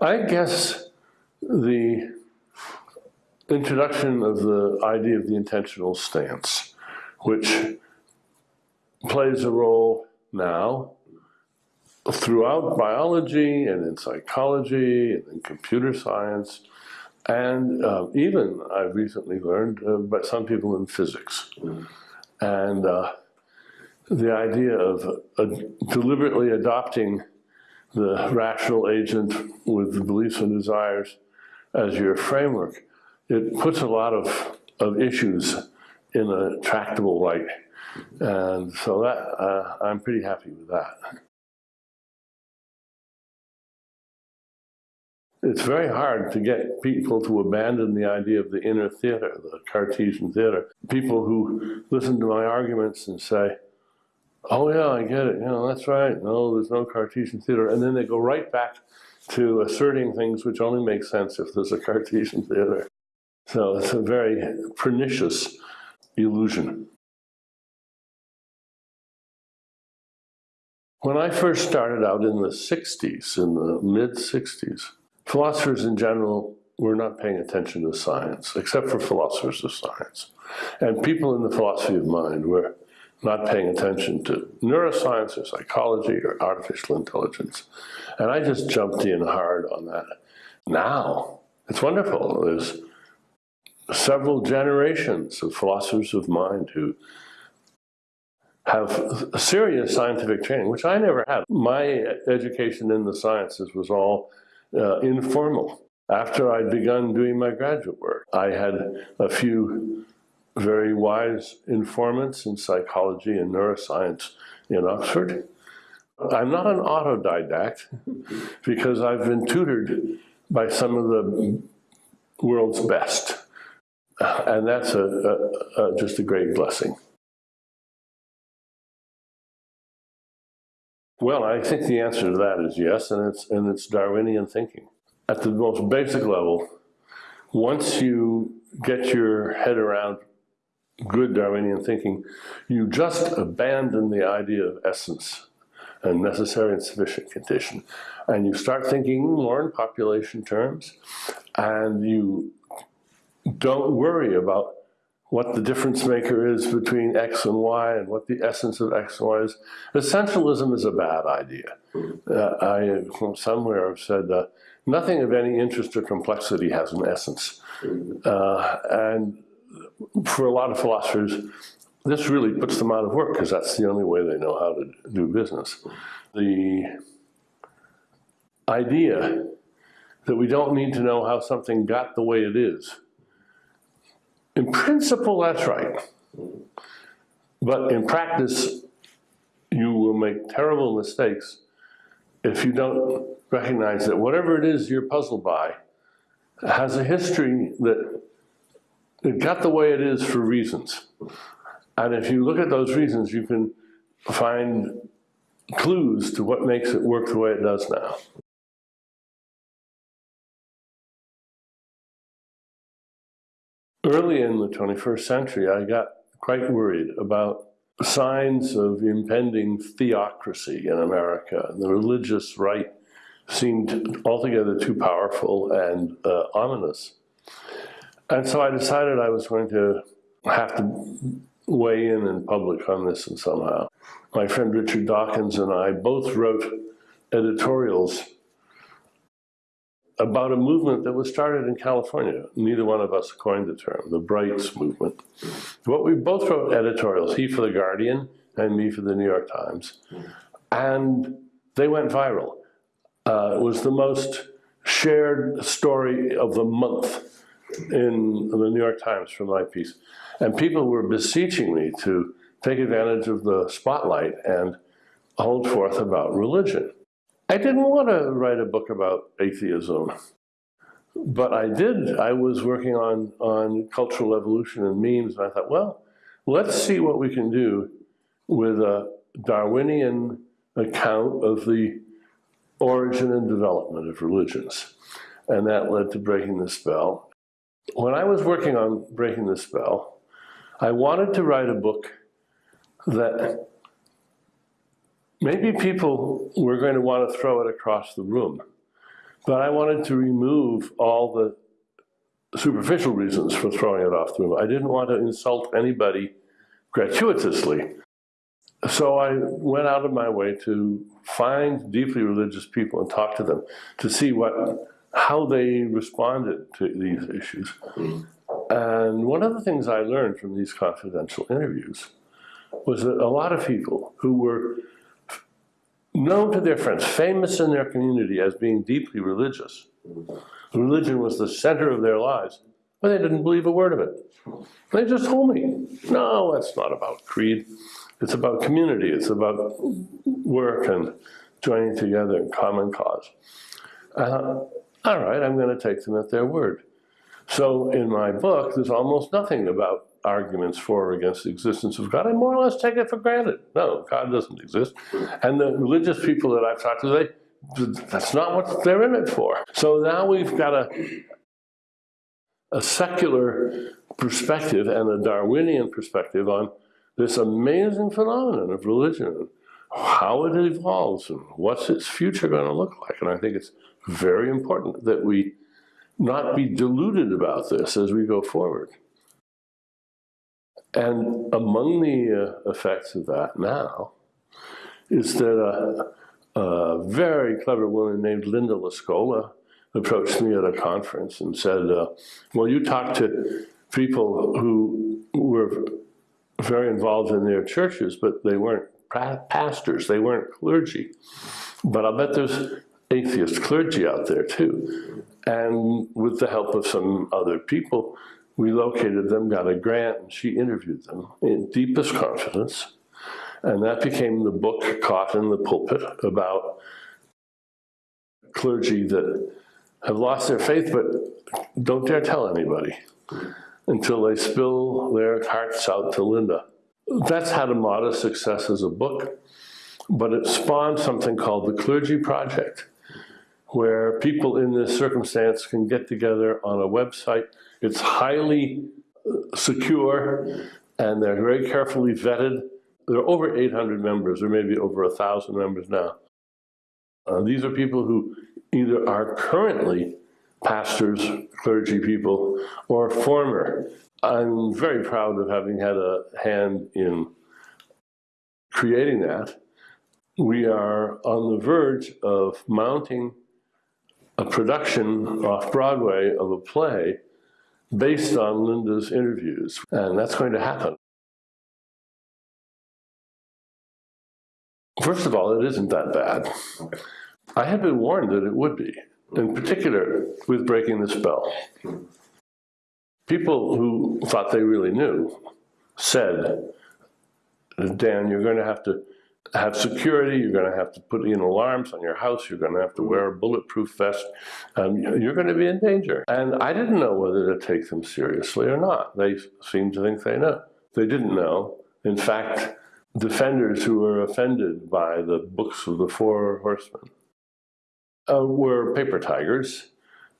I guess the introduction of the idea of the intentional stance, which plays a role now throughout biology and in psychology and in computer science, and uh, even I've recently learned uh, by some people in physics. And uh, the idea of uh, deliberately adopting the rational agent with beliefs and desires as your framework, it puts a lot of, of issues in a tractable light. And so that, uh, I'm pretty happy with that. It's very hard to get people to abandon the idea of the inner theater, the Cartesian theater. People who listen to my arguments and say, oh yeah, I get it, you know, that's right, no, there's no Cartesian theater. And then they go right back to asserting things which only make sense if there's a Cartesian theater. So it's a very pernicious illusion. When I first started out in the 60s, in the mid 60s, philosophers in general were not paying attention to science, except for philosophers of science. And people in the philosophy of mind were not paying attention to neuroscience or psychology or artificial intelligence. And I just jumped in hard on that. Now, it's wonderful. There's several generations of philosophers of mind who have serious scientific training, which I never had. My education in the sciences was all uh, informal. After I'd begun doing my graduate work, I had a few very wise informants in psychology and neuroscience in Oxford. I'm not an autodidact because I've been tutored by some of the world's best. And that's a, a, a, just a great blessing. Well, I think the answer to that is yes, and it's, and it's Darwinian thinking. At the most basic level, once you get your head around good Darwinian thinking, you just abandon the idea of essence and necessary and sufficient condition. And you start thinking more in population terms, and you don't worry about what the difference maker is between X and Y and what the essence of X and Y is. Essentialism is a bad idea. Uh, I, somewhere have said uh, nothing of any interest or complexity has an essence. Uh, and for a lot of philosophers, this really puts them out of work because that's the only way they know how to do business. The idea that we don't need to know how something got the way it is. In principle, that's right. But in practice, you will make terrible mistakes if you don't recognize that whatever it is you're puzzled by has a history that it got the way it is for reasons. And if you look at those reasons, you can find clues to what makes it work the way it does now. Early in the 21st century, I got quite worried about signs of impending theocracy in America. The religious right seemed altogether too powerful and uh, ominous. And so I decided I was going to have to weigh in in public on this and somehow. My friend Richard Dawkins and I both wrote editorials about a movement that was started in California. Neither one of us coined the term, the Brights movement. But we both wrote editorials, he for The Guardian and me for The New York Times. And they went viral. Uh, it was the most shared story of the month in the New York Times for my piece. And people were beseeching me to take advantage of the spotlight and hold forth about religion. I didn't want to write a book about atheism, but I did. I was working on, on cultural evolution and memes, and I thought, well, let's see what we can do with a Darwinian account of the origin and development of religions. And that led to Breaking the Spell. When I was working on Breaking the Spell, I wanted to write a book that maybe people were going to want to throw it across the room But I wanted to remove all the superficial reasons for throwing it off the room. I didn't want to insult anybody gratuitously. So I went out of my way to find deeply religious people and talk to them to see what, how they responded to these mm-hmm. issues. Mm-hmm. And one of the things I learned from these confidential interviews was that a lot of people who were known to their friends, famous in their community as being deeply religious, mm-hmm. religion was the center of their lives, but they didn't believe a word of it. They just told me, no, it's not about creed. It's about community. It's about work and joining together in common cause. Uh, all right, I'm going to take them at their word. So in my book, there's almost nothing about arguments for or against the existence of God. I more or less take it for granted. No, God doesn't exist. And the religious people that I've talked to, they that's not what they're in it for. So now we've got a, a secular perspective and a Darwinian perspective on this amazing phenomenon of religion, how it evolves and what's its future going to look like. And I think it's very important that we not be deluded about this as we go forward. And among the uh, effects of that now is that a, a, very clever woman named Linda LaScola approached me at a conference and said, uh, well, you talk to people who were very involved in their churches, but they weren't pastors, they weren't clergy. But I bet there's atheist clergy out there too. And with the help of some other people, we located them, got a grant, and she interviewed them in deepest confidence. And that became the book, Caught in the Pulpit, about clergy that have lost their faith but don't dare tell anybody until they spill their hearts out to Linda. That's had a modest success as a book, but it spawned something called the Clergy Project, where people in this circumstance can get together on a website. It's highly uh, secure and they're very carefully vetted. There are over 800 members, or maybe over a 1,000 members now. Uh, these are people who either are currently pastors, clergy people, or former. I'm very proud of having had a hand in creating that. We are on the verge of mounting a production off Broadway of a play based on Linda's interviews, and that's going to happen. First of all, it isn't that bad. I had been warned that it would be in particular with breaking the spell. People who thought they really knew said, Dan, you're going to have to have security, you're going to have to put in alarms on your house, you're going to have to wear a bulletproof vest, and you're going to be in danger. And I didn't know whether to take them seriously or not. They seemed to think they know. They didn't know. In fact, defenders who were offended by the books of the Four Horsemen uh, were paper tigers.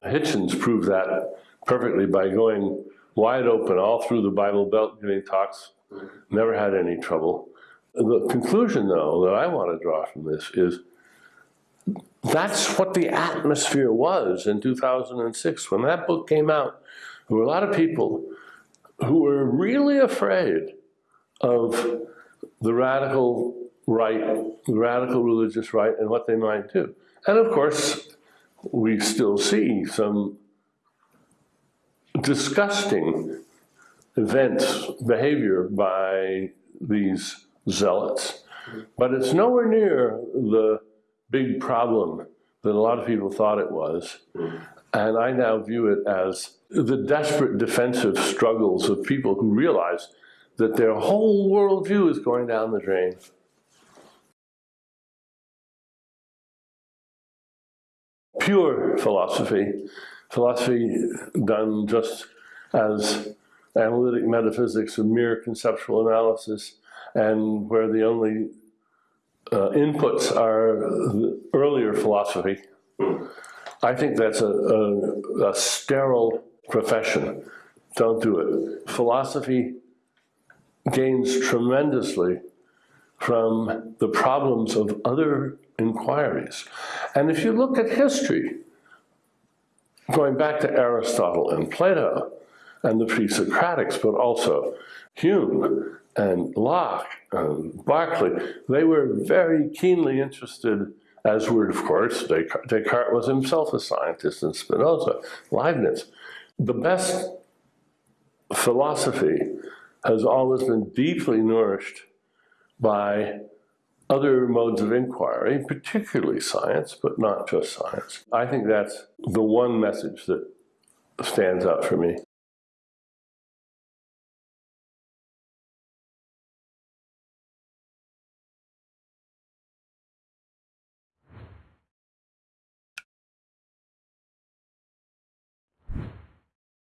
Hitchens proved that perfectly by going wide open all through the Bible Belt giving talks, never had any trouble. The conclusion, though, that I want to draw from this is that's what the atmosphere was in 2006. When that book came out, there were a lot of people who were really afraid of the radical right, the radical religious right, and what they might do. And of course, we still see some disgusting events, behavior by these zealots. But it's nowhere near the big problem that a lot of people thought it was. And I now view it as the desperate defensive struggles of people who realize that their whole worldview is going down the drain. pure philosophy, philosophy done just as analytic metaphysics, a mere conceptual analysis, and where the only uh, inputs are earlier philosophy. I think that's a, a, a sterile profession. Don't do it. Philosophy gains tremendously from the problems of other inquiries. And if you look at history, going back to Aristotle and Plato and the pre-Socratics, but also Hume and Locke and Berkeley, they were very keenly interested, as were, of course, Descartes, Descartes was himself a scientist, and Spinoza, Leibniz. The best philosophy has always been deeply nourished by other modes of inquiry, particularly science, but not just science. I think that's the one message that stands out for me.